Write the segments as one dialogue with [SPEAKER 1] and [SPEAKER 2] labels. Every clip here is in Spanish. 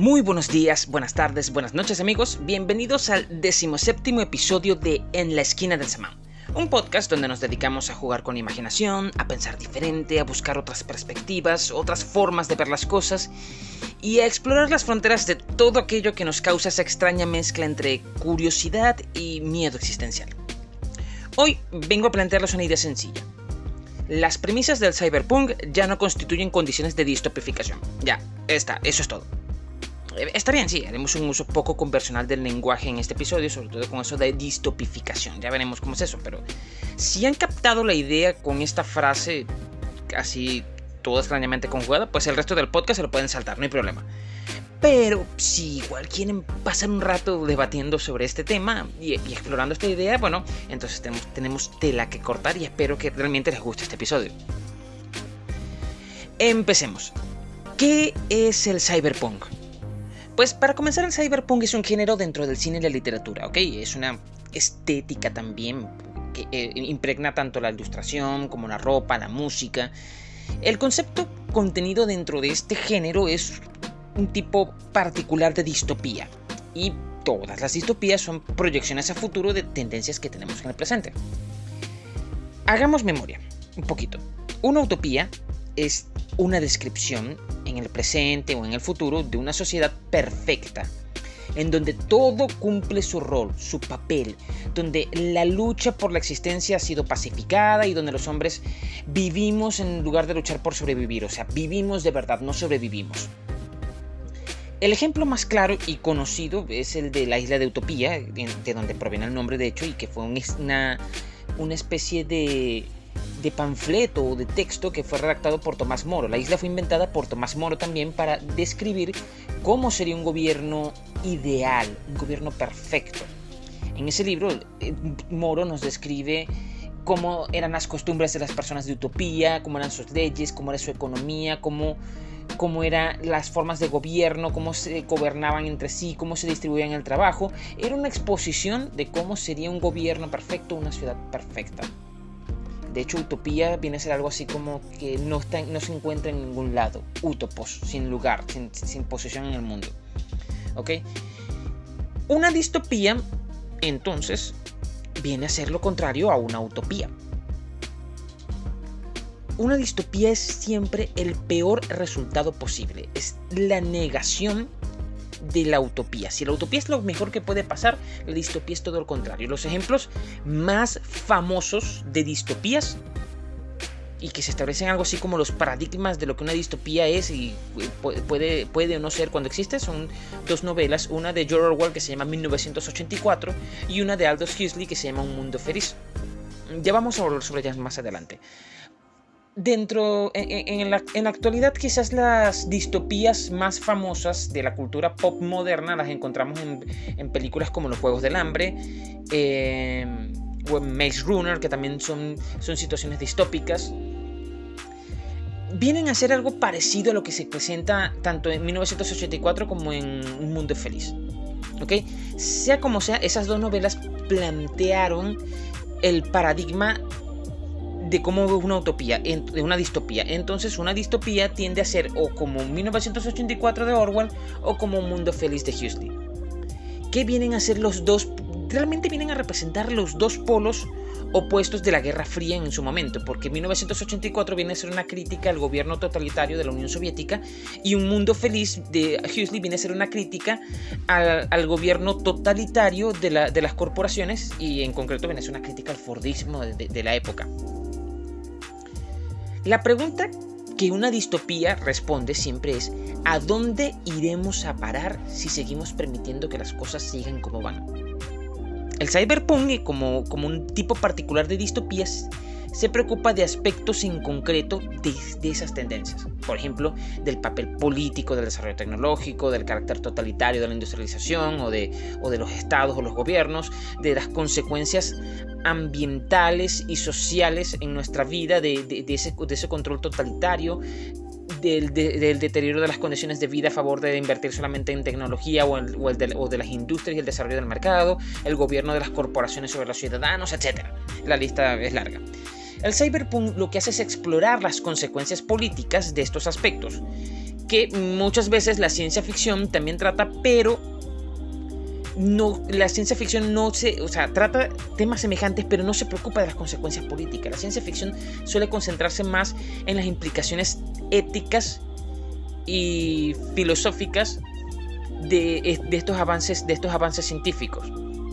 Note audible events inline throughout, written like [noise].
[SPEAKER 1] Muy buenos días, buenas tardes, buenas noches amigos, bienvenidos al decimoséptimo episodio de En la esquina del semán, un podcast donde nos dedicamos a jugar con imaginación, a pensar diferente, a buscar otras perspectivas, otras formas de ver las cosas y a explorar las fronteras de todo aquello que nos causa esa extraña mezcla entre curiosidad y miedo existencial. Hoy vengo a plantearles una idea sencilla. Las premisas del cyberpunk ya no constituyen condiciones de distopificación. Ya, está, eso es todo. Eh, está bien, sí, haremos un uso poco conversional del lenguaje en este episodio, sobre todo con eso de distopificación. Ya veremos cómo es eso, pero si han captado la idea con esta frase así toda extrañamente conjugada, pues el resto del podcast se lo pueden saltar, no hay problema. Pero si igual quieren pasar un rato debatiendo sobre este tema y, explorando esta idea, bueno, entonces tenemos, tenemos tela que cortar y espero que realmente les guste este episodio. Empecemos. ¿Qué es el cyberpunk? Pues para comenzar, el cyberpunk es un género dentro del cine y la literatura, ¿ok? Es una estética también que eh, impregna tanto la ilustración como la ropa, la música. El concepto contenido dentro de este género es un tipo particular de distopía. Y todas las distopías son proyecciones a futuro de tendencias que tenemos en el presente. Hagamos memoria, un poquito. Una utopía es una descripción en el presente o en el futuro de una sociedad perfecta, en donde todo cumple su rol, su papel, donde la lucha por la existencia ha sido pacificada y donde los hombres vivimos en lugar de luchar por sobrevivir, o sea, vivimos de verdad, no sobrevivimos. El ejemplo más claro y conocido es el de la isla de Utopía, de donde proviene el nombre de hecho, y que fue una, una especie de de panfleto o de texto que fue redactado por Tomás Moro. La isla fue inventada por Tomás Moro también para describir cómo sería un gobierno ideal, un gobierno perfecto. En ese libro, eh, Moro nos describe cómo eran las costumbres de las personas de Utopía, cómo eran sus leyes, cómo era su economía, cómo, cómo eran las formas de gobierno, cómo se gobernaban entre sí, cómo se distribuían el trabajo. Era una exposición de cómo sería un gobierno perfecto, una ciudad perfecta. De hecho, utopía viene a ser algo así como que no, está, no se encuentra en ningún lado. Utopos, sin lugar, sin, posición en el mundo. ¿Ok? Una distopía, entonces, viene a ser lo contrario a una utopía. Una distopía es siempre el peor resultado posible. Es la negación de la utopía. Si la utopía es lo mejor que puede pasar, la distopía es todo lo contrario. Los ejemplos más famosos de distopías y que se establecen algo así como los paradigmas de lo que una distopía es y puede, puede o no ser cuando existe, son dos novelas, una de George Orwell que se llama 1984 y una de Aldous Huxley que se llama Un Mundo Feliz. Ya vamos a hablar sobre ellas más adelante dentro, en, la, actualidad quizás las distopías más famosas de la cultura pop moderna las encontramos en, películas como Los Juegos del Hambre, eh, o en Maze Runner, que también son, son situaciones distópicas. Vienen a ser algo parecido a lo que se presenta tanto en 1984 como en Un Mundo Feliz. ¿Ok? Sea como sea, esas dos novelas plantearon el paradigma de cómo una utopía, de una distopía. Entonces una distopía tiende a ser o como 1984 de Orwell o como un mundo feliz de Huxley. ¿Qué vienen a ser los dos? Realmente vienen a representar los dos polos opuestos de la Guerra Fría en su momento, porque 1984 viene a ser una crítica al gobierno totalitario de la Unión Soviética y Un Mundo Feliz de Huxley viene a ser una crítica al, gobierno totalitario de, las corporaciones y en concreto viene a ser una crítica al Fordismo de la época. La pregunta que una distopía responde siempre es ¿a dónde iremos a parar si seguimos permitiendo que las cosas sigan como van? El cyberpunk, como, como un tipo particular de distopías, se preocupa de aspectos en concreto de, esas tendencias. Por ejemplo, del papel político del desarrollo tecnológico, del carácter totalitario de la industrialización o de, o de los estados o los gobiernos, de las consecuencias ambientales y sociales en nuestra vida de, ese, ese, control totalitario, del, deterioro de las condiciones de vida a favor de invertir solamente en tecnología o, o, de, o, de, las industrias y el desarrollo del mercado, el gobierno de las corporaciones sobre los ciudadanos, etc. La lista es larga. El cyberpunk lo que hace es explorar las consecuencias políticas de estos aspectos. que muchas veces la ciencia ficción también trata, pero no, la ciencia ficción no se, o sea, trata temas semejantes, pero no se preocupa de las consecuencias políticas. La ciencia ficción suele concentrarse más en las implicaciones éticas y filosóficas de, estos avances, de estos avances científicos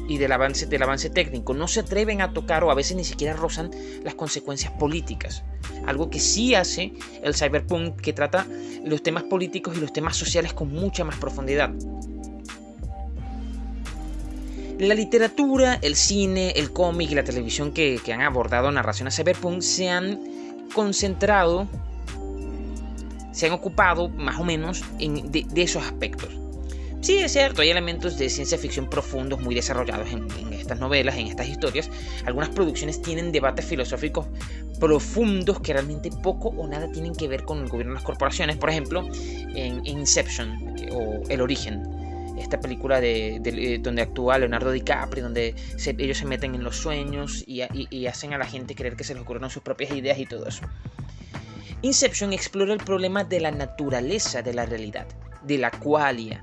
[SPEAKER 1] y del avance, del avance técnico. No se atreven a tocar o a veces ni siquiera rozan las consecuencias políticas. Algo que sí hace el cyberpunk, que trata los temas políticos y los temas sociales con mucha más profundidad. La literatura, el cine, el cómic y la televisión que, han abordado narraciones cyberpunk se han concentrado, se han ocupado más o menos de esos aspectos. Sí, es cierto, hay elementos de ciencia ficción profundos muy desarrollados en, estas novelas, en estas historias. Algunas producciones tienen debates filosóficos profundos que realmente poco o nada tienen que ver con el gobierno de las corporaciones. Por ejemplo, en Inception o El Origen, esta película de, eh, donde actúa Leonardo DiCaprio, donde ellos se meten en los sueños y, hacen a la gente creer que se les ocurrieron sus propias ideas y todo eso. Inception explora el problema de la naturaleza de la realidad, de la qualia,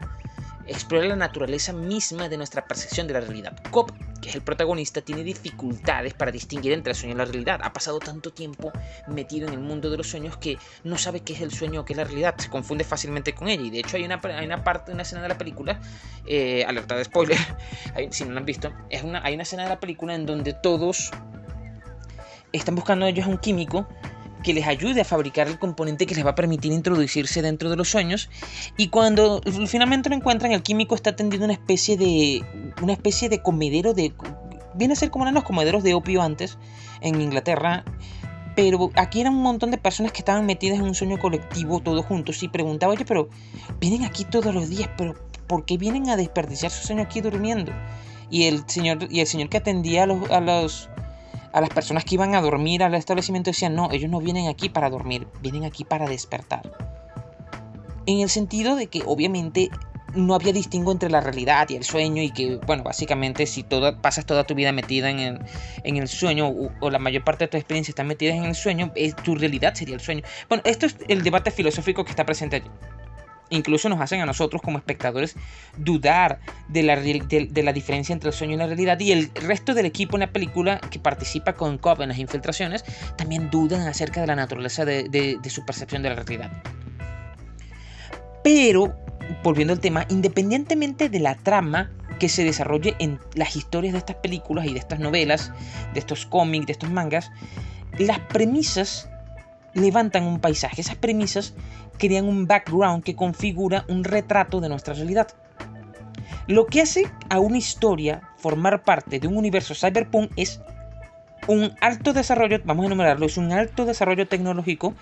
[SPEAKER 1] explora la naturaleza misma de nuestra percepción de la realidad. Cobb, que es el protagonista, tiene dificultades para distinguir entre el sueño y la realidad. Ha pasado tanto tiempo metido en el mundo de los sueños que no sabe qué es el sueño o qué es la realidad. Se confunde fácilmente con ella. Y de hecho hay una, parte, una escena de la película, eh, alerta de spoiler, [laughs] si no lo han visto, es una, hay una escena de la película en donde todos están buscando ellos a un químico que les ayude a fabricar el componente que les va a permitir introducirse dentro de los sueños. Y cuando finalmente lo encuentran, el químico está tendiendo una especie de. una especie de comedero de. Viene a ser como eran los comederos de opio antes en Inglaterra. Pero aquí eran un montón de personas que estaban metidas en un sueño colectivo, todos juntos. Y preguntaba, oye, pero vienen aquí todos los días, pero ¿por qué vienen a desperdiciar su sueño aquí durmiendo? Y el señor, y el señor que atendía a los, a los a las personas que iban a dormir al establecimiento decían, no, ellos no vienen aquí para dormir, vienen aquí para despertar. En el sentido de que obviamente no había distingo entre la realidad y el sueño y que, bueno, básicamente si todo, pasas toda tu vida metida en el, en el sueño o, la mayor parte de tu experiencia está metida en el sueño, tu realidad sería el sueño. Bueno, esto es el debate filosófico que está presente allí. Incluso nos hacen a nosotros como espectadores dudar de la, de, la, diferencia entre el sueño y la realidad. Y el resto del equipo en la película que participa con Cobb en las infiltraciones también dudan acerca de la naturaleza de, de su percepción de la realidad. Pero, volviendo al tema, independientemente de la trama que se desarrolle en las historias de estas películas y de estas novelas, de estos cómics, de estos mangas, las premisas levantan un paisaje. Esas premisas crean un background que configura un retrato de nuestra realidad. Lo que hace a una historia formar parte de un universo cyberpunk es un alto desarrollo, vamos a enumerarlo, es un alto desarrollo tecnológico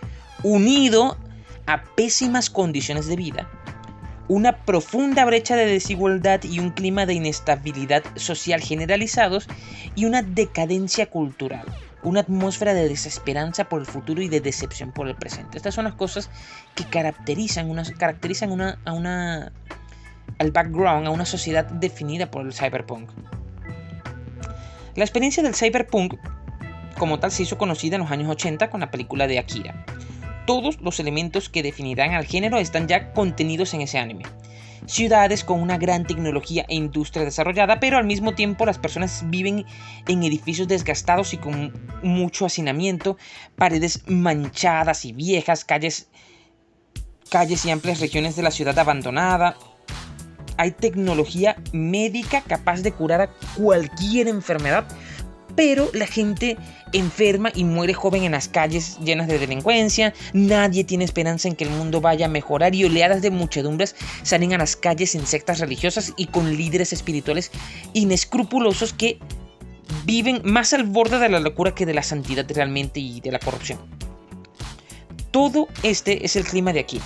[SPEAKER 1] unido a pésimas condiciones de vida, una profunda brecha de desigualdad y un clima de inestabilidad social generalizados y una decadencia cultural una atmósfera de desesperanza por el futuro y de decepción por el presente. Estas son las cosas que caracterizan, una, caracterizan una, a una, al background, a una sociedad definida por el cyberpunk. La experiencia del cyberpunk como tal se hizo conocida en los años 80 con la película de Akira. Todos los elementos que definirán al género están ya contenidos en ese anime ciudades con una gran tecnología e industria desarrollada, pero al mismo tiempo las personas viven en edificios desgastados y con mucho hacinamiento, paredes manchadas y viejas, calles, calles y amplias regiones de la ciudad abandonada. Hay tecnología médica capaz de curar a cualquier enfermedad, pero la gente enferma y muere joven en las calles llenas de delincuencia, nadie tiene esperanza en que el mundo vaya a mejorar y oleadas de muchedumbres salen a las calles en sectas religiosas y con líderes espirituales inescrupulosos que viven más al borde de la locura que de la santidad realmente y de la corrupción. Todo este es el clima de aquí.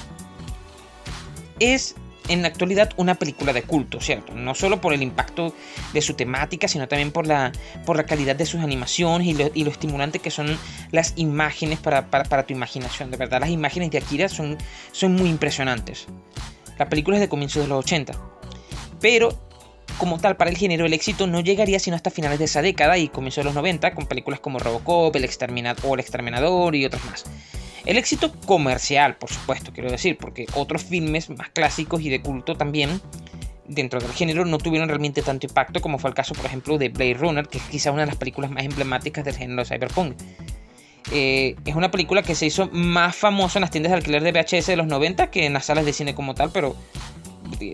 [SPEAKER 1] Es en la actualidad una película de culto, ¿cierto? No solo por el impacto de su temática, sino también por la, por la calidad de sus animaciones y lo, estimulante que son las imágenes para, tu imaginación. De verdad, las imágenes de Akira son, son muy impresionantes. La película es de comienzos de los 80. Pero, como tal, para el género, el éxito no llegaría sino hasta finales de esa década y comienzos de los 90, con películas como Robocop, El Exterminador, o El Exterminador y otras más. El éxito comercial, por supuesto, quiero decir, porque otros filmes más clásicos y de culto también dentro del género no tuvieron realmente tanto impacto como fue el caso, por ejemplo, de Blade Runner, que es quizá una de las películas más emblemáticas del género cyberpunk. Eh, es una película que se hizo más famosa en las tiendas de alquiler de VHS de los 90 que en las salas de cine como tal, pero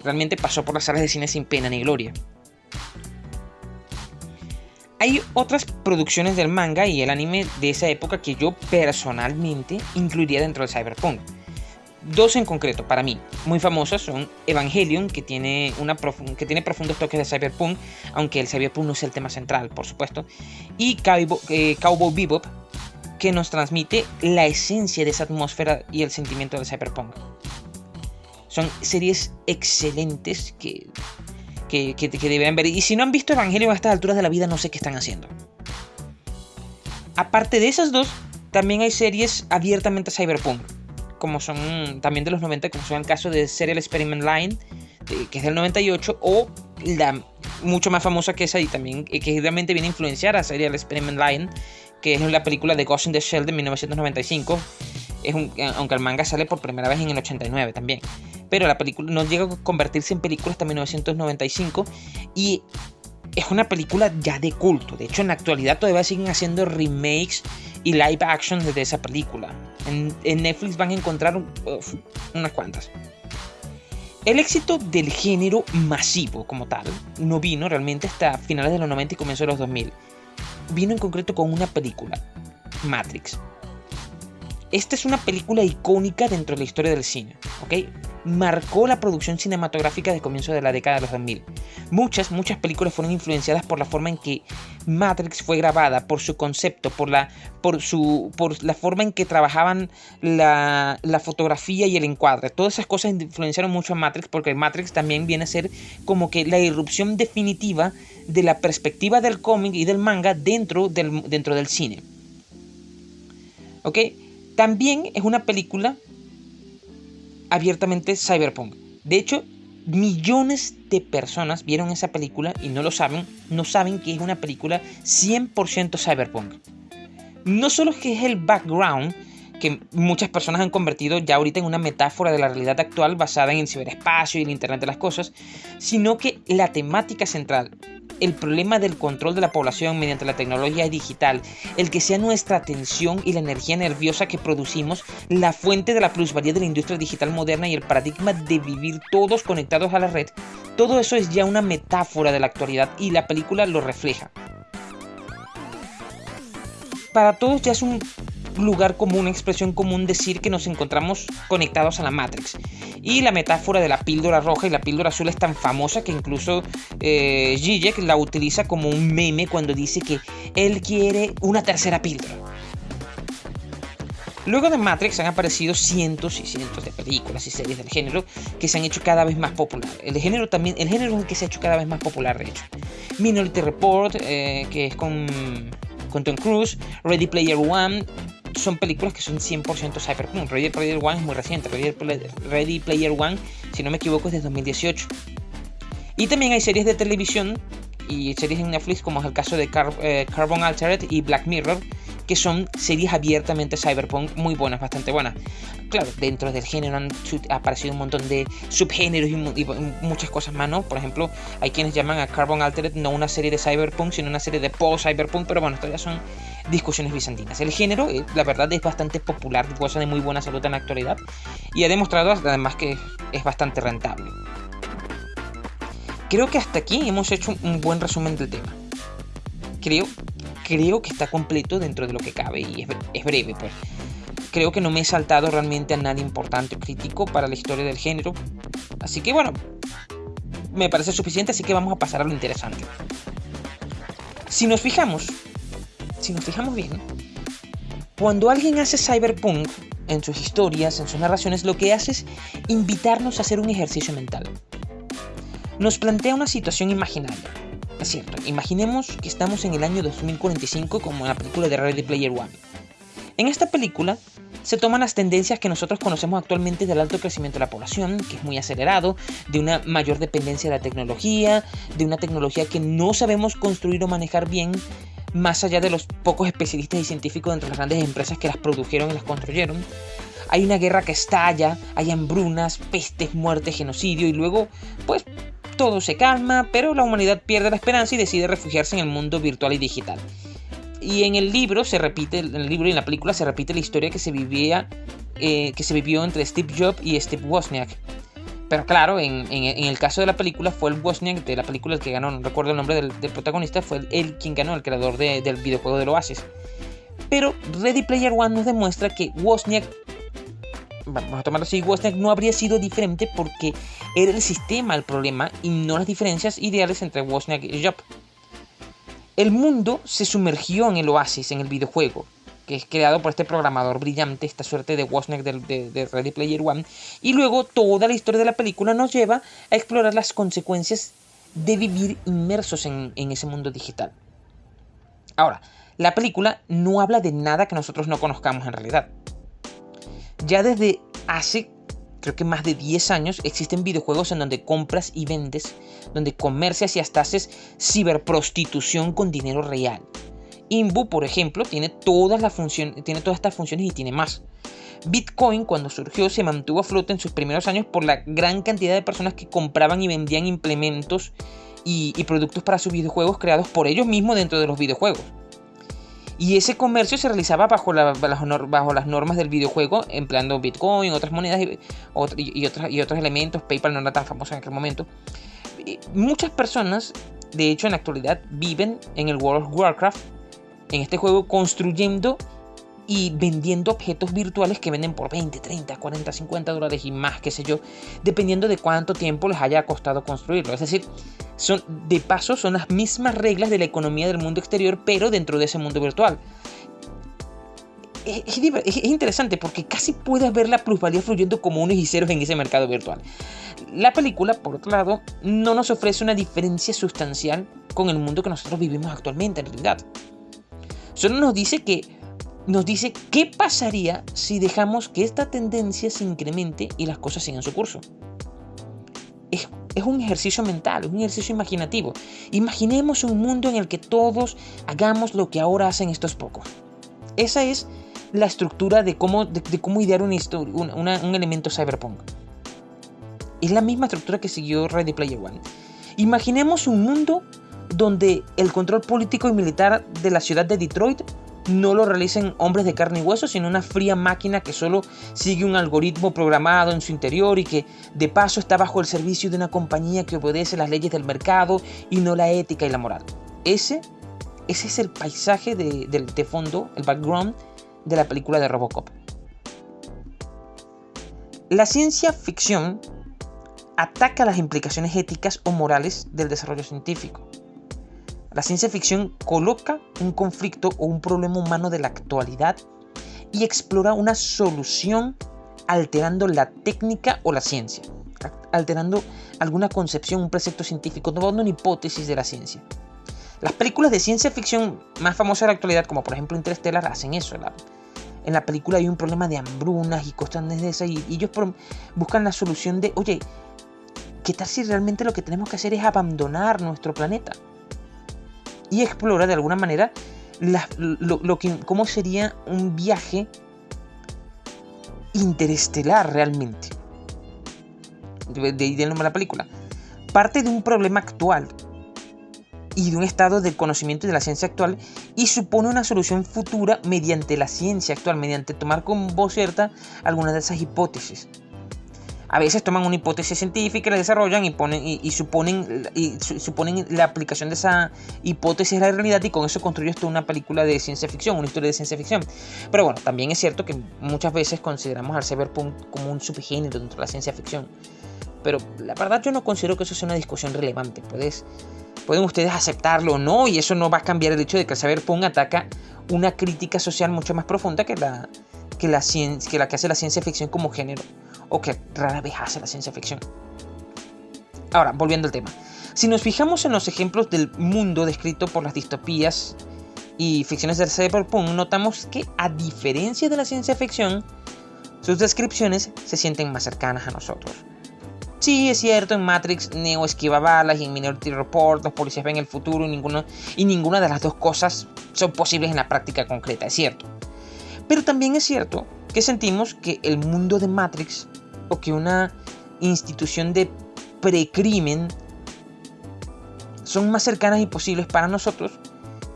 [SPEAKER 1] realmente pasó por las salas de cine sin pena ni gloria. Hay otras producciones del manga y el anime de esa época que yo personalmente incluiría dentro del cyberpunk. Dos en concreto, para mí, muy famosas son Evangelion, que tiene, una que tiene profundos toques de cyberpunk, aunque el cyberpunk no es el tema central, por supuesto, y eh, Cowboy Bebop, que nos transmite la esencia de esa atmósfera y el sentimiento del cyberpunk. Son series excelentes que, que, que, ver. Y si no han visto Evangelion a estas alturas de la vida, no sé qué están haciendo. Aparte de esas dos, también hay series abiertamente cyberpunk como son también de los 90, como son el caso de Serial Experiment Line, que es del 98, o la mucho más famosa que esa y también que realmente viene a influenciar a Serial Experiment Line, que es la película de Ghost in the Shell de 1995. Es un, aunque el manga sale por primera vez en el 89 también. Pero la película no llega a convertirse en película hasta 1995 y es una película ya de culto. De hecho, en la actualidad todavía siguen haciendo remakes y live action de esa película. En, Netflix van a encontrar unas cuantas. El éxito del género masivo como tal no vino realmente hasta finales de los 90 y comienzos de los 2000. Vino en concreto con una película, Matrix. Esta es una película icónica dentro de la historia del cine, ¿ok? Marcó la producción cinematográfica de comienzo de la década de los 2000. Muchas, muchas películas fueron influenciadas por la forma en que Matrix fue grabada, por su concepto, por la, por su, por la forma en que trabajaban la, la fotografía y el encuadre. Todas esas cosas influenciaron mucho a Matrix porque Matrix también viene a ser como que la irrupción definitiva de la perspectiva del cómic y del manga dentro del, dentro del cine. ¿Ok? También es una película abiertamente cyberpunk. De hecho, millones de personas vieron esa película y no lo saben, no saben que es una película 100% cyberpunk. No solo que es el background que muchas personas han convertido ya ahorita en una metáfora de la realidad actual basada en el ciberespacio y el Internet de las Cosas, sino que la temática central el problema del control de la población mediante la tecnología digital, el que sea nuestra atención y la energía nerviosa que producimos la fuente de la plusvalía de la industria digital moderna y el paradigma de vivir todos conectados a la red, todo eso es ya una metáfora de la actualidad y la película lo refleja. Para todos ya es un lugar común, expresión común decir que nos encontramos conectados a la Matrix. Y la metáfora de la píldora roja y la píldora azul es tan famosa que incluso eh, Zizek la utiliza como un meme cuando dice que él quiere una tercera píldora. Luego de Matrix han aparecido cientos y cientos de películas y series del género que se han hecho cada vez más popular. El género también, el género es el que se ha hecho cada vez más popular de hecho. Minority Report, eh, que es con, con Tom Cruise, Ready Player One, son películas que son 100% cyberpunk. Ready Player One es muy reciente. Ready Player One, si no me equivoco, es de 2018. Y también hay series de televisión y series en Netflix, como es el caso de eh, Carbon Altered y Black Mirror, que son series abiertamente cyberpunk muy buenas, bastante buenas. Claro, dentro del género han aparecido un montón de subgéneros y, muchas cosas más, ¿no? Por ejemplo, hay quienes llaman a Carbon Altered no una serie de cyberpunk, sino una serie de post-cyberpunk, pero bueno, todavía son discusiones bizantinas. El género, eh, la verdad, es bastante popular, goza de muy buena salud en la actualidad y ha demostrado además que es bastante rentable. Creo que hasta aquí hemos hecho un buen resumen del tema. Creo creo que está completo dentro de lo que cabe y es, breve, pues. Creo que no me he saltado realmente a nada importante o crítico para la historia del género. Así que bueno, me parece suficiente, así que vamos a pasar a lo interesante. Si nos fijamos, si nos fijamos bien, cuando alguien hace cyberpunk en sus historias, en sus narraciones, lo que hace es invitarnos a hacer un ejercicio mental. Nos plantea una situación imaginaria es cierto, imaginemos que estamos en el año 2045 como en la película de Ready Player One. En esta película se toman las tendencias que nosotros conocemos actualmente del alto crecimiento de la población, que es muy acelerado, de una mayor dependencia de la tecnología, de una tecnología que no sabemos construir o manejar bien, más allá de los pocos especialistas y científicos dentro de las grandes empresas que las produjeron y las construyeron. Hay una guerra que estalla, hay hambrunas, pestes, muertes, genocidio y luego, pues, todo se calma, pero la humanidad pierde la esperanza y decide refugiarse en el mundo virtual y digital. Y en el libro se repite, en el libro y en la película se repite la historia que se vivía, eh, que se vivió entre Steve Jobs y Steve Wozniak. Pero claro, en, el caso de la película fue el Wozniak de la película el que ganó, no recuerdo el nombre del, protagonista, fue él quien ganó, el creador del videojuego del Oasis. Pero Ready Player One nos demuestra que Wozniak vamos a tomarlo así, Wozniak no habría sido diferente porque era el sistema el problema y no las diferencias ideales entre Wozniak y Job. El mundo se sumergió en el oasis, en el videojuego, que es creado por este programador brillante, esta suerte de Wozniak de, Ready Player One, y luego toda la historia de la película nos lleva a explorar las consecuencias de vivir inmersos en ese mundo digital. Ahora, la película no habla de nada que nosotros no conozcamos en realidad. Ya desde hace, creo que más de 10 años, existen videojuegos en donde compras y vendes, donde comercias y hasta haces ciberprostitución con dinero real. Imbu, por ejemplo, tiene todas, las funciones, tiene todas estas funciones y tiene más. Bitcoin, cuando surgió, se mantuvo a flote en sus primeros años por la gran cantidad de personas que compraban y vendían implementos y, y productos para sus videojuegos creados por ellos mismos dentro de los videojuegos. Y ese comercio se realizaba bajo, las normas del videojuego, empleando Bitcoin, otras monedas y otros elementos. PayPal no era tan famoso en aquel momento. muchas personas, de hecho, en la actualidad viven en el World of Warcraft, en este juego, construyendo y vendiendo objetos virtuales que venden por 20, 30, 40, 50 dólares y más, qué sé yo, dependiendo de cuánto tiempo les haya costado construirlo. Es decir, son, de paso son las mismas reglas de la economía del mundo exterior, pero dentro de ese mundo virtual. Es, interesante porque casi puedes ver la plusvalía fluyendo como unos y ceros en ese mercado virtual. La película, por otro lado, no nos ofrece una diferencia sustancial con el mundo que nosotros vivimos actualmente en realidad. Solo nos dice que nos dice qué pasaría si dejamos que esta tendencia se incremente y las cosas sigan su curso. Es, un ejercicio mental, un ejercicio imaginativo. Imaginemos un mundo en el que todos hagamos lo que ahora hacen estos pocos. Esa es la estructura de cómo, de, cómo idear un elemento cyberpunk. Es la misma estructura que siguió Ready Player One. Imaginemos un mundo donde el control político y militar de la ciudad de Detroit no lo realicen hombres de carne y hueso, sino una fría máquina que solo sigue un algoritmo programado en su interior y que de paso está bajo el servicio de una compañía que obedece las leyes del mercado y no la ética y la moral. Ese, ese es el paisaje de, de fondo, el background de la película de Robocop. La ciencia ficción ataca las implicaciones éticas o morales del desarrollo científico. La ciencia ficción coloca un conflicto o un problema humano de la actualidad y explora una solución alterando la técnica o la ciencia, alterando alguna concepción, un precepto científico, dando una hipótesis de la ciencia. Las películas de ciencia ficción más famosas de la actualidad, como por ejemplo Interstellar, hacen eso. en la película hay un problema de hambrunas y cosas de esas, y ellos buscan la solución de, oye, ¿qué tal si realmente lo que tenemos que hacer es abandonar nuestro planeta? Y explora de alguna manera lo, que, cómo sería un viaje interestelar realmente. De, ahí nombre de la película. Parte de un problema actual y de un estado de conocimiento de la ciencia actual y supone una solución futura mediante la ciencia actual, mediante tomar con voz cierta algunas de esas hipótesis a veces toman una hipótesis científica, la desarrollan y, ponen, y, suponen, y suponen la aplicación de esa hipótesis a la realidad y con eso construyes toda una película de ciencia ficción, una historia de ciencia ficción. Pero bueno, también es cierto que muchas veces consideramos al cyberpunk como un subgénero dentro de la ciencia ficción. Pero la verdad yo no considero que eso sea una discusión relevante. Puedes, pueden ustedes aceptarlo o no y eso no va a cambiar el hecho de que el cyberpunk ataca una crítica social mucho más profunda que la que hace la ciencia ficción como género o que rara vez hace la ciencia ficción. Ahora, volviendo al tema. Si nos fijamos en los ejemplos del mundo descrito por las distopías y ficciones del cyberpunk, notamos que a diferencia de la ciencia ficción, sus descripciones se sienten más cercanas a nosotros. Sí, es cierto, en Matrix Neo esquiva balas y en Minority Report los policías ven el futuro y, ninguno, y ninguna de las dos cosas son posibles en la práctica concreta, es cierto. Pero también es cierto que sentimos que el mundo de Matrix que una institución de precrimen son más cercanas y posibles para nosotros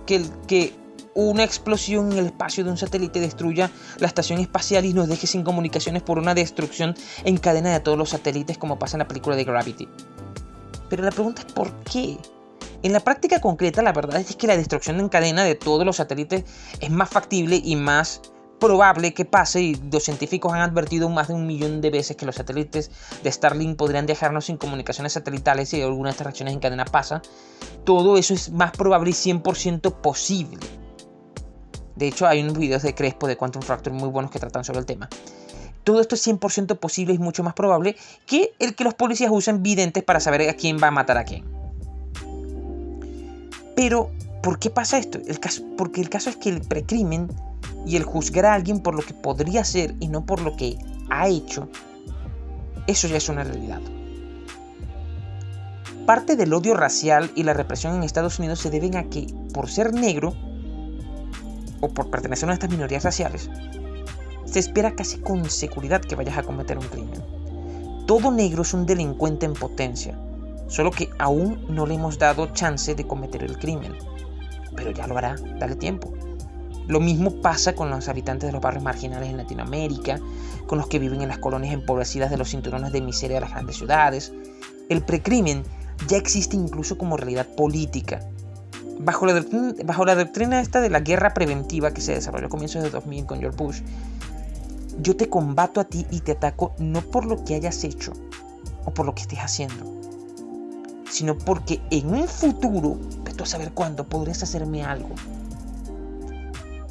[SPEAKER 1] que, el, que una explosión en el espacio de un satélite destruya la estación espacial y nos deje sin comunicaciones por una destrucción en cadena de todos los satélites como pasa en la película de Gravity. Pero la pregunta es ¿por qué? En la práctica concreta la verdad es que la destrucción en cadena de todos los satélites es más factible y más probable que pase y los científicos han advertido más de un millón de veces que los satélites de Starlink podrían dejarnos sin comunicaciones satelitales si alguna de estas reacciones en cadena pasa. Todo eso es más probable y 100% posible. De hecho, hay unos videos de Crespo de Quantum Fracture muy buenos que tratan sobre el tema. Todo esto es 100% posible y mucho más probable que el que los policías usen videntes para saber a quién va a matar a quién. Pero, ¿por qué pasa esto? El caso, porque el caso es que el precrimen y el juzgar a alguien por lo que podría ser y no por lo que ha hecho, eso ya es una realidad. Parte del odio racial y la represión en Estados Unidos se deben a que, por ser negro, o por pertenecer a una de estas minorías raciales, se espera casi con seguridad que vayas a cometer un crimen. Todo negro es un delincuente en potencia, solo que aún no le hemos dado chance de cometer el crimen. Pero ya lo hará, dale tiempo. Lo mismo pasa con los habitantes de los barrios marginales en Latinoamérica, con los que viven en las colonias empobrecidas de los cinturones de miseria de las grandes ciudades. El precrimen ya existe incluso como realidad política. Bajo la, bajo doctrina esta de la guerra preventiva que se desarrolló a comienzos de 2000 con George Bush, yo te combato a ti y te ataco no por lo que hayas hecho o por lo que estés haciendo, sino porque en un futuro, tú a saber cuándo, podrías hacerme algo.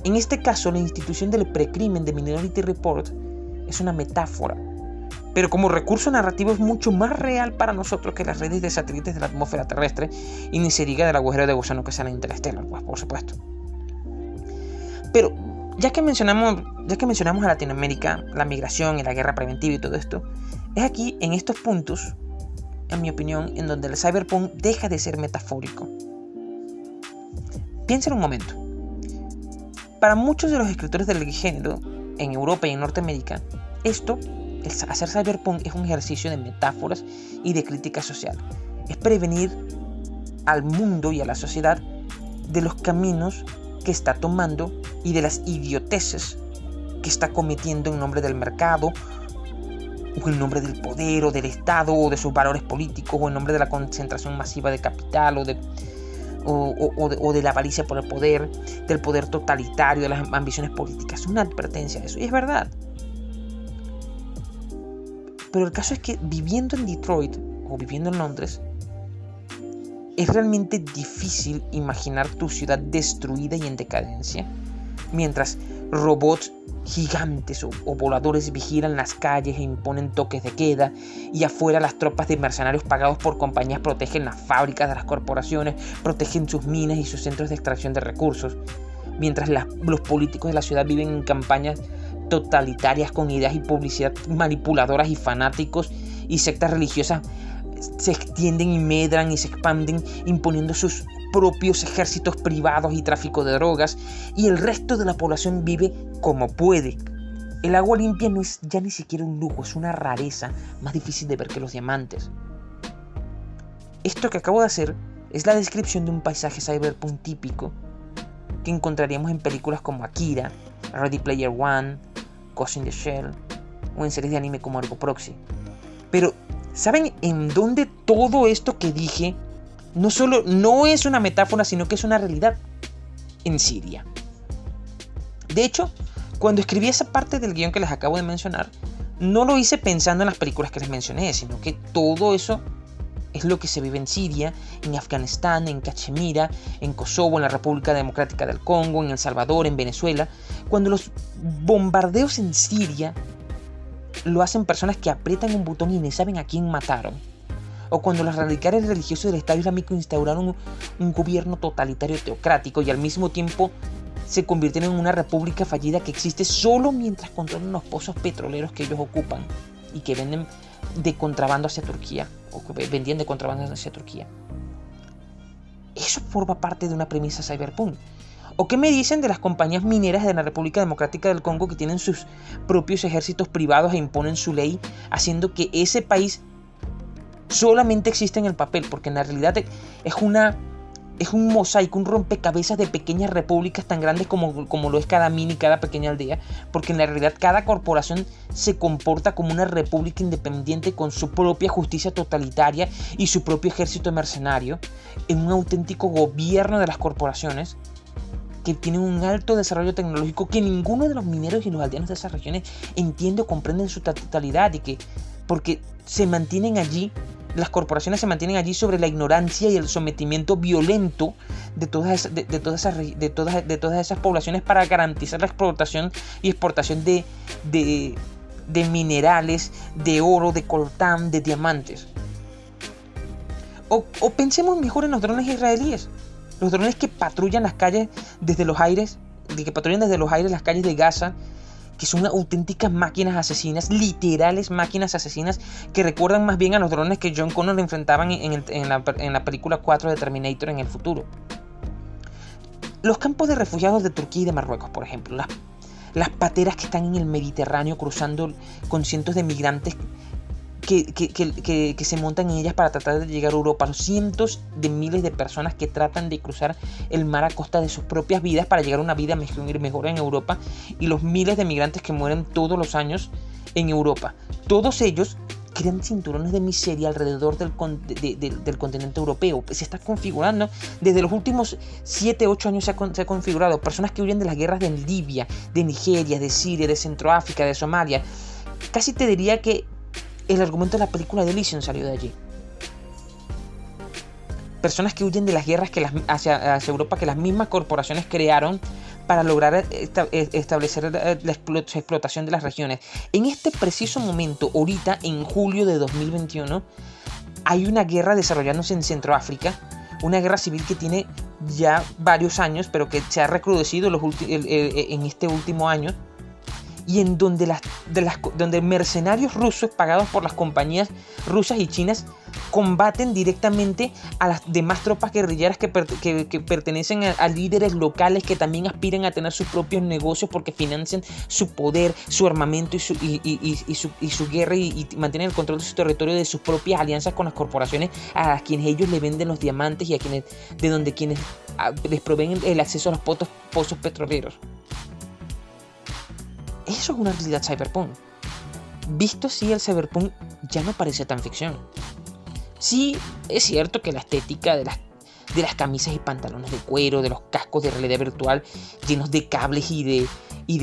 [SPEAKER 1] En este caso, la institución del precrimen de Minority Report es una metáfora, pero como recurso narrativo es mucho más real para nosotros que las redes de satélites de la atmósfera terrestre y ni se diga del agujero de gusano que sale interestelar, pues por supuesto. Pero ya que mencionamos, ya que mencionamos a Latinoamérica, la migración y la guerra preventiva y todo esto, es aquí en estos puntos, en mi opinión, en donde el cyberpunk deja de ser metafórico. Piensa en un momento. Para muchos de los escritores del género, en Europa y en Norteamérica, esto, hacer cyberpunk, es un ejercicio de metáforas y de crítica social. Es prevenir al mundo y a la sociedad de los caminos que está tomando y de las idioteces que está cometiendo en nombre del mercado o en nombre del poder o del Estado o de sus valores políticos o en nombre de la concentración masiva de capital o de o, de, la avaricia por el poder, del poder totalitario, de las ambiciones políticas. Es una advertencia eso. Y es verdad. Pero el caso es que viviendo en Detroit o viviendo en Londres, es realmente difícil imaginar tu ciudad destruida y en decadencia, mientras robots gigantes o, voladores vigilan las calles e imponen toques de queda y afuera las tropas de mercenarios pagados por compañías protegen las fábricas de las corporaciones, protegen sus minas y sus centros de extracción de recursos, mientras los políticos de la ciudad viven en campañas totalitarias con ideas y publicidad manipuladoras y fanáticos y sectas religiosas se extienden y medran y se expanden imponiendo sus propios ejércitos privados y tráfico de drogas, y el resto de la población vive como puede. El agua limpia no es ya ni siquiera un lujo, es una rareza, más difícil de ver que los diamantes. Esto que acabo de hacer es la descripción de un paisaje cyberpunk típico que encontraríamos en películas como Akira, Ready Player One, Ghost in the Shell o en series de anime como Argo Proxy. Pero, ¿saben en dónde todo esto que dije no solo no es una metáfora, sino que es una realidad en Siria. De hecho, cuando escribí esa parte del guion que les acabo de mencionar, no lo hice pensando en las películas que les mencioné, sino que todo eso es lo que se vive en Siria, en Afganistán, en Cachemira, en Kosovo, en la República Democrática del Congo, en El Salvador, en Venezuela, cuando los bombardeos en Siria lo hacen personas que aprietan un botón y no saben a quién mataron o cuando los radicales religiosos del Estado Islámico instauraron un, gobierno totalitario teocrático y al mismo tiempo se convirtieron en una república fallida que existe solo mientras controlan los pozos petroleros que ellos ocupan y que venden de contrabando hacia Turquía o que vendían de contrabando hacia Turquía. Eso forma parte de una premisa cyberpunk. ¿O qué me dicen de las compañías mineras de la República Democrática del Congo que tienen sus propios ejércitos privados e imponen su ley, haciendo que ese país solamente exista en el papel? Porque en la realidad es una es un mosaico, un rompecabezas de pequeñas repúblicas tan grandes como, como lo es cada mini, cada pequeña aldea, porque en la realidad cada corporación se comporta como una república independiente con su propia justicia totalitaria y su propio ejército mercenario, en un auténtico gobierno de las corporaciones que tienen un alto desarrollo tecnológico que ninguno de los mineros y los aldeanos de esas regiones entiende o comprende en su totalidad y que porque se mantienen allí las corporaciones se mantienen allí sobre la ignorancia y el sometimiento violento de todas, de, todas, esas, de, todas, de todas esas poblaciones para garantizar la explotación y exportación de, de, minerales, de oro, de coltán, de diamantes. O pensemos mejor en los drones israelíes. Los drones que patrullan las calles desde los aires, que patrullan desde los aires las calles de Gaza que son auténticas máquinas asesinas, literales máquinas asesinas, que recuerdan más bien a los drones que John Connor enfrentaban en, la, película 4 de Terminator en el futuro. Los campos de refugiados de Turquía y de Marruecos, por ejemplo, las, las pateras que están en el Mediterráneo cruzando con cientos de migrantes que, se montan en ellas para tratar de llegar a Europa. Los cientos de miles de personas que tratan de cruzar el mar a costa de sus propias vidas para llegar a una vida mejor, en Europa. Y los miles de migrantes que mueren todos los años en Europa. Todos ellos crean cinturones de miseria alrededor del, del, continente europeo. Se está configurando, desde los últimos 7, 8 años se ha, se ha, configurado. Personas que huyen de las guerras de Libia, de Nigeria, de Siria, de Centroáfrica, de Somalia. Casi te diría que el argumento de la película de salió de allí. Personas que huyen de las guerras que hacia, Europa que las mismas corporaciones crearon para lograr e, establecer la explotación de las regiones. En este preciso momento, ahorita, en julio de 2021, hay una guerra desarrollándose en Centroáfrica, una guerra civil que tiene ya varios años, pero que se ha recrudecido en este último año y en donde, las, de las, donde mercenarios rusos pagados por las compañías rusas y chinas combaten directamente a las demás tropas guerrilleras que, pertenecen a, líderes locales que también aspiran a tener sus propios negocios porque financian su poder, su armamento y su, y, su, y su, guerra y, mantienen el control de su territorio, de sus propias alianzas con las corporaciones a quienes ellos le venden los diamantes y a quienes de donde quienes ah, les proveen el acceso a los pozos petroleros. Eso es una realidad cyberpunk. Visto así, el cyberpunk ya no parece tan ficción. Sí, es cierto que la estética de las, de las camisas y pantalones de cuero, de los cascos de realidad virtual llenos de cables y de, y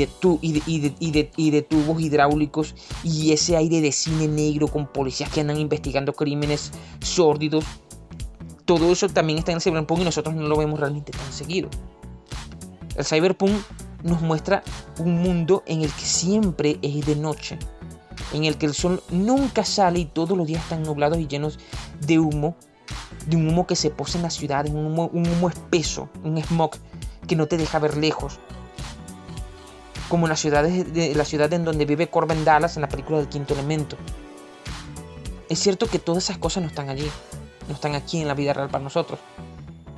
[SPEAKER 1] de, tubos hidráulicos y ese aire de cine negro con policías que andan investigando crímenes sórdidos, todo eso también está en el cyberpunk y nosotros no lo vemos realmente tan seguido. El cyberpunk nos muestra un mundo en el que siempre es de noche, en el que el sol nunca sale y todos los días están nublados y llenos de humo, de un humo que se posa en la ciudad, un humo, un humo espeso, un smog que no te deja ver lejos. Como la ciudad, de, la ciudad en donde vive Corbin Dallas en la película del quinto elemento. Es cierto que todas esas cosas no están allí, no están aquí en la vida real para nosotros.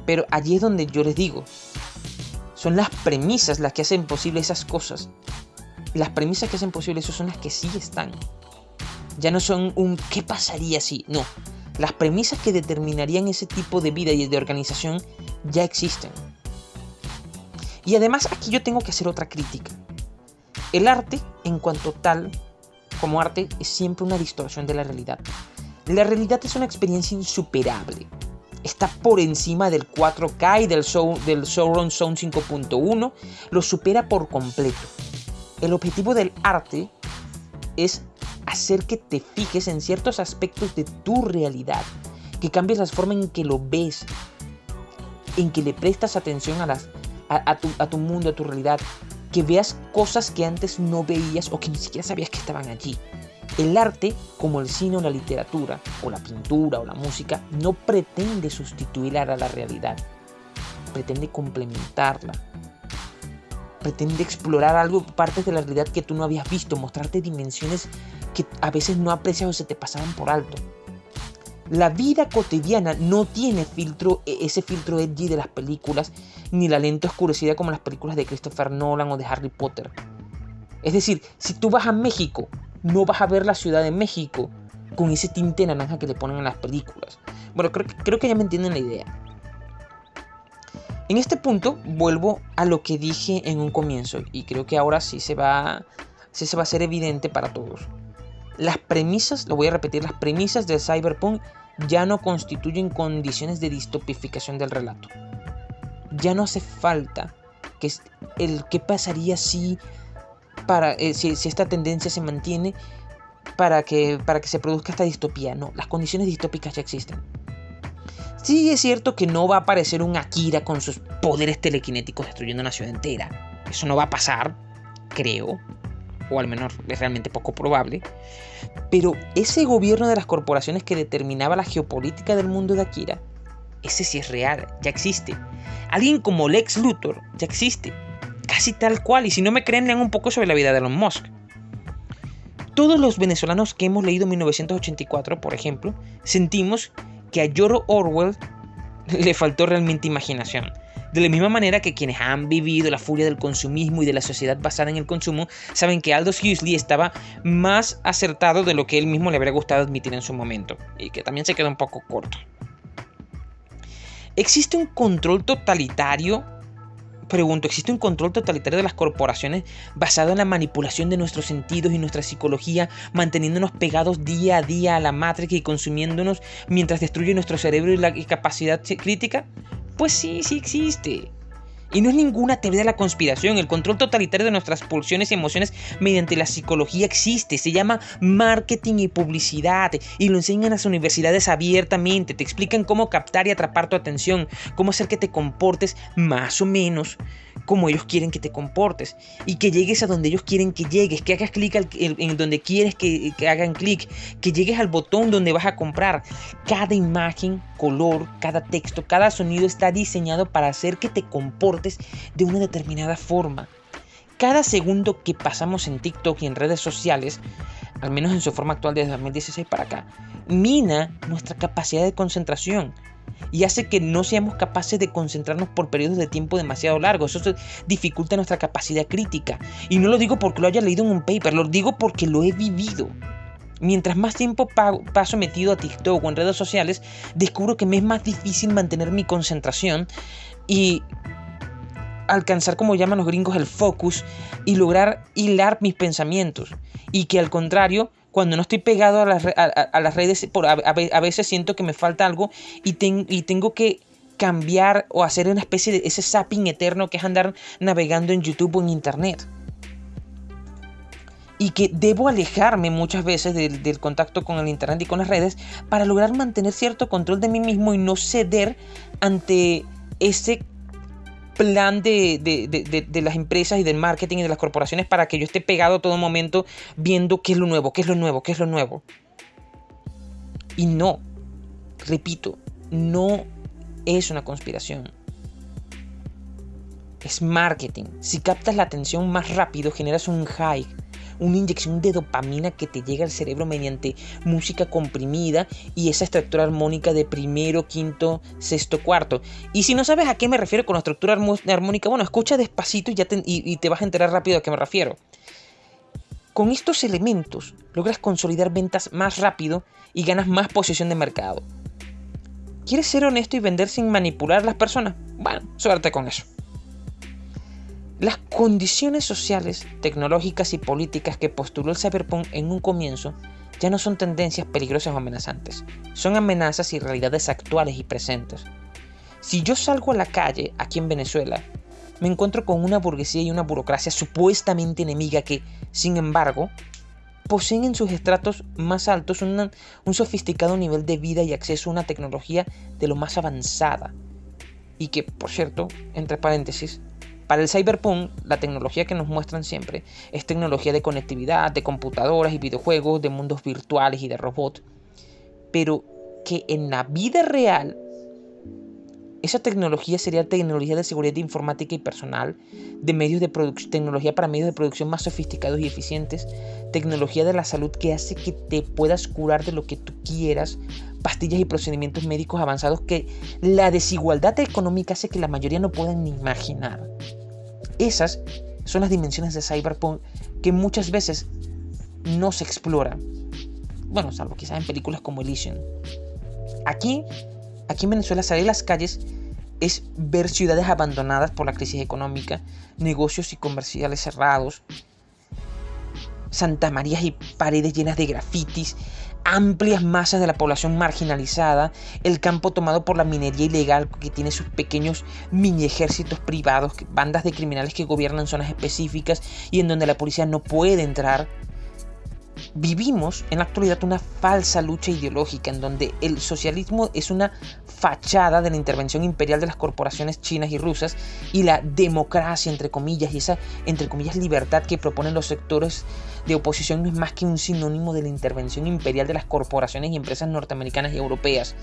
[SPEAKER 1] Pero allí es donde yo les digo, son las premisas las que hacen posible esas cosas. Las premisas que hacen posible eso son las que sí están. Ya no son un ¿qué pasaría si? No. Las premisas que determinarían ese tipo de vida y de organización ya existen. Y además aquí yo tengo que hacer otra crítica. El arte, en cuanto tal, como arte, es siempre una distorsión de la realidad. La realidad es una experiencia insuperable está por encima del 4K y del, del Sauron Zone 5.1, lo supera por completo. El objetivo del arte es hacer que te fijes en ciertos aspectos de tu realidad, que cambies la forma en que lo ves, en que le prestas atención a, tu, a tu mundo, a tu realidad, que veas cosas que antes no veías o que ni siquiera sabías que estaban allí. El arte, como el cine o la literatura, o la pintura o la música, no pretende sustituir a la realidad, pretende complementarla. Pretende explorar algo, partes de la realidad que tú no habías visto, mostrarte dimensiones que a veces no aprecias o se te pasaban por alto. La vida cotidiana no tiene filtro, e, ese filtro edgy de las películas, ni la lente oscurecida como las películas de Christopher Nolan o de Harry Potter. Es decir, si tú vas a México, no vas a ver la Ciudad de México con ese tinte naranja que le ponen en las películas. Bueno, creo, creo que ya me entienden la idea. En este punto vuelvo a lo que dije en un comienzo y creo que ahora sí se va, sí se va a hacer evidente para todos. Las premisas, lo voy a repetir, las premisas del cyberpunk ya no constituyen condiciones de distopificación del relato. Ya no hace falta que el qué pasaría si para eh, si, esta tendencia se mantiene para que para que se produzca esta distopía. No, las condiciones distópicas ya existen. Sí es cierto que no va a aparecer un Akira con sus poderes telequinéticos destruyendo una ciudad entera. Eso no va a pasar, creo. O al menos es realmente poco probable. Pero ese gobierno de las corporaciones que determinaba la geopolítica del mundo de Akira, ese sí es real, ya existe. Alguien como Lex Luthor ya existe. Casi tal cual. Y si no me creen, lean un poco sobre la vida de Elon Musk. Todos los venezolanos que hemos leído 1984, por ejemplo, sentimos que a George Orwell le faltó realmente imaginación. De la misma manera que quienes han vivido la furia del consumismo y de la sociedad basada en el consumo saben que Aldous Huxley estaba más acertado de lo que él mismo le habría gustado admitir en su momento, y que también se quedó un poco corto. ¿Existe un control totalitario pregunto, ¿existe un control totalitario de las corporaciones basado en la manipulación de nuestros sentidos y nuestra psicología, manteniéndonos pegados día a día a la matrix y consumiéndonos mientras destruye nuestro cerebro y la capacidad crítica? Pues sí, sí existe. Y no es ninguna teoría de la conspiración. El control totalitario de nuestras pulsiones y emociones mediante la psicología existe. Se llama marketing y publicidad. Y lo enseñan en las universidades abiertamente. Te explican cómo captar y atrapar tu atención. Cómo hacer que te comportes más o menos como ellos quieren que te comportes y que llegues a donde ellos quieren que llegues, que hagas clic en donde quieres que, que hagan clic, que llegues al botón donde vas a comprar. Cada imagen, color, cada texto, cada sonido está diseñado para hacer que te comportes de una determinada forma. Cada segundo que pasamos en TikTok y en redes sociales, al menos en su forma actual desde 2016 para acá, mina nuestra capacidad de concentración y hace que no seamos capaces de concentrarnos por periodos de tiempo demasiado largos. Eso dificulta nuestra capacidad crítica. Y no lo digo porque lo haya leído en un paper, lo digo porque lo he vivido. Mientras más tiempo paso metido a TikTok o en redes sociales, descubro que me es más difícil mantener mi concentración y alcanzar, como llaman los gringos, el focus y lograr hilar mis pensamientos. Y que al contrario, cuando no estoy pegado a las, a, las redes, por, a, veces siento que me falta algo y, y tengo que cambiar o hacer una especie de ese zapping eterno que es andar navegando en YouTube o en Internet. Y que debo alejarme muchas veces del, del contacto con el Internet y con las redes para lograr mantener cierto control de mí mismo y no ceder ante ese plan de, las empresas y del marketing y de las corporaciones para que yo esté pegado todo momento viendo qué es lo nuevo, qué es lo nuevo, qué es lo nuevo. Y no, repito, no es una conspiración. Es marketing. Si captas la atención más rápido, generas un high una inyección de dopamina que te llega al cerebro mediante música comprimida y esa estructura armónica de primero, quinto, sexto, cuarto. Y si no sabes a qué me refiero con la estructura armónica, bueno, escucha despacito y, ya te, y te vas a enterar rápido a qué me refiero. Con estos elementos logras consolidar ventas más rápido y ganas más posición de mercado. ¿Quieres ser honesto y vender sin manipular a las personas? Bueno, suerte con eso. Las condiciones sociales, tecnológicas y políticas que postuló el cyberpunk en un comienzo ya no son tendencias peligrosas o amenazantes, son amenazas y realidades actuales y presentes. Si yo salgo a la calle aquí en Venezuela, me encuentro con una burguesía y una burocracia supuestamente enemiga que, sin embargo, poseen en sus estratos más altos un sofisticado nivel de vida y acceso a una tecnología de lo más avanzada. Y que, por cierto, entre paréntesis, para el cyberpunk, la tecnología que nos muestran siempre es tecnología de conectividad, de computadoras y videojuegos, de mundos virtuales y de robots. Pero que en la vida real, esa tecnología sería tecnología de seguridad informática y personal, de medios de tecnología para medios de producción más sofisticados y eficientes, tecnología de la salud que hace que te puedas curar de lo que tú quieras pastillas y procedimientos médicos avanzados que la desigualdad económica hace que la mayoría no puedan ni imaginar. Esas son las dimensiones de Cyberpunk que muchas veces no se exploran. Bueno, salvo quizás en películas como Elysium. Aquí, aquí en Venezuela salir a las calles es ver ciudades abandonadas por la crisis económica, negocios y comerciales cerrados, Santa María y paredes llenas de grafitis, amplias masas de la población marginalizada, el campo tomado por la minería ilegal que tiene sus pequeños mini ejércitos privados, bandas de criminales que gobiernan zonas específicas y en donde la policía no puede entrar, Vivimos en la actualidad una falsa lucha ideológica en donde el socialismo es una fachada de la intervención imperial de las corporaciones chinas y rusas y la democracia, entre comillas, y esa, entre comillas, libertad que proponen los sectores de oposición no es más que un sinónimo de la intervención imperial de las corporaciones y empresas norteamericanas y europeas.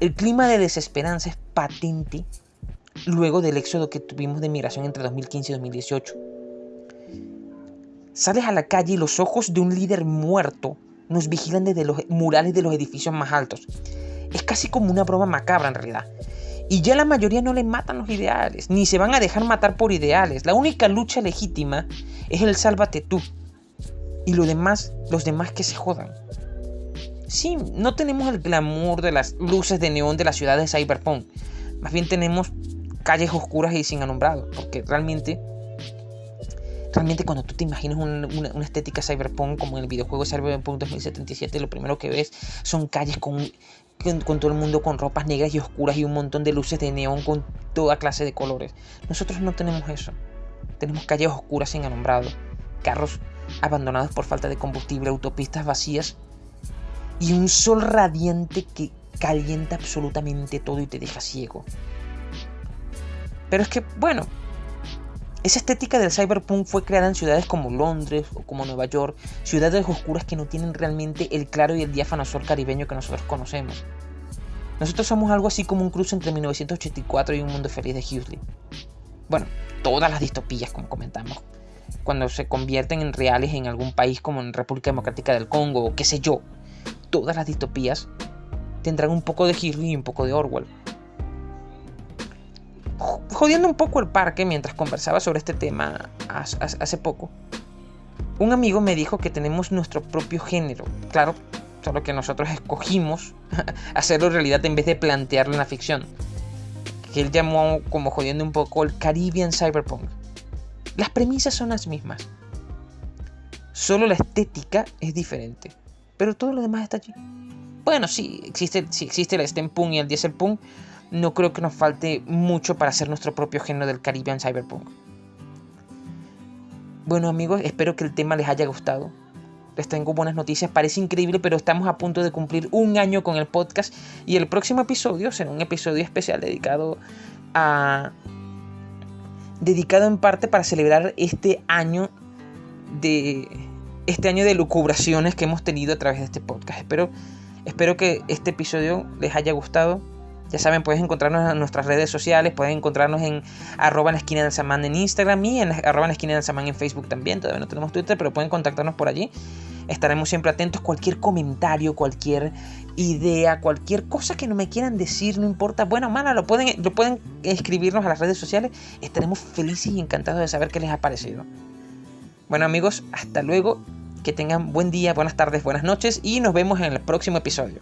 [SPEAKER 1] El clima de desesperanza es patente luego del éxodo que tuvimos de migración entre 2015 y 2018 Sales a la calle y los ojos de un líder muerto nos vigilan desde los murales de los edificios más altos. Es casi como una broma macabra en realidad. Y ya la mayoría no le matan los ideales, ni se van a dejar matar por ideales. La única lucha legítima es el sálvate tú. Y lo demás, los demás que se jodan. Sí, no tenemos el glamour de las luces de neón de la ciudad de Cyberpunk. Más bien tenemos calles oscuras y sin alumbrado, porque realmente Realmente cuando tú te imaginas una, estética cyberpunk como en el videojuego Cyberpunk 2077, lo primero que ves son calles con, con, todo el mundo con ropas negras y oscuras y un montón de luces de neón con toda clase de colores. Nosotros no tenemos eso. Tenemos calles oscuras sin alumbrado, carros abandonados por falta de combustible, autopistas vacías y un sol radiante que calienta absolutamente todo y te deja ciego. Pero es que, bueno, esa estética del cyberpunk fue creada en ciudades como Londres o como Nueva York, ciudades oscuras que no tienen realmente el claro y el diáfano sol caribeño que nosotros conocemos. Nosotros somos algo así como un cruce entre 1984 y un mundo feliz de Huxley. Bueno, todas las distopías, como comentamos, cuando se convierten en reales en algún país como en República Democrática del Congo o qué sé yo, todas las distopías tendrán un poco de Huxley y un poco de Orwell jodiendo un poco el parque mientras conversaba sobre este tema hace poco, un amigo me dijo que tenemos nuestro propio género. Claro, solo que nosotros escogimos [laughs] hacerlo realidad en vez de plantearlo en la ficción. Que él llamó como jodiendo un poco el Caribbean Cyberpunk. Las premisas son las mismas. Solo la estética es diferente. Pero todo lo demás está allí. Bueno, sí, existe, sí existe el steampunk y el dieselpunk, no creo que nos falte mucho para hacer nuestro propio género del Caribbean Cyberpunk. Bueno amigos, espero que el tema les haya gustado. Les tengo buenas noticias, parece increíble, pero estamos a punto de cumplir un año con el podcast y el próximo episodio será un episodio especial dedicado a... dedicado en parte para celebrar este año de... este año de lucubraciones que hemos tenido a través de este podcast. Espero, espero que este episodio les haya gustado ya saben, puedes encontrarnos en nuestras redes sociales, puedes encontrarnos en arroba en la esquina del samán en Instagram y en arroba en la esquina del samán en Facebook también. Todavía no tenemos Twitter, pero pueden contactarnos por allí. Estaremos siempre atentos. Cualquier comentario, cualquier idea, cualquier cosa que no me quieran decir, no importa, bueno o mala, lo pueden, lo pueden escribirnos a las redes sociales. Estaremos felices y encantados de saber qué les ha parecido. Bueno amigos, hasta luego. Que tengan buen día, buenas tardes, buenas noches y nos vemos en el próximo episodio.